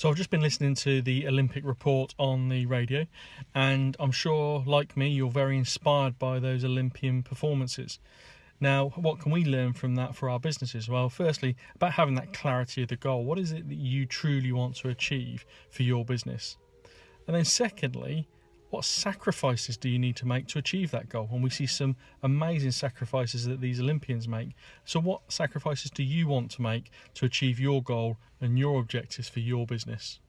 So I've just been listening to the Olympic report on the radio, and I'm sure, like me, you're very inspired by those Olympian performances. Now, what can we learn from that for our businesses? Well, firstly, about having that clarity of the goal. What is it that you truly want to achieve for your business? And then, secondly, what sacrifices do you need to make to achieve that goal? And we see some amazing sacrifices that these Olympians make. So, what sacrifices do you want to make to achieve your goal and your objectives for your business?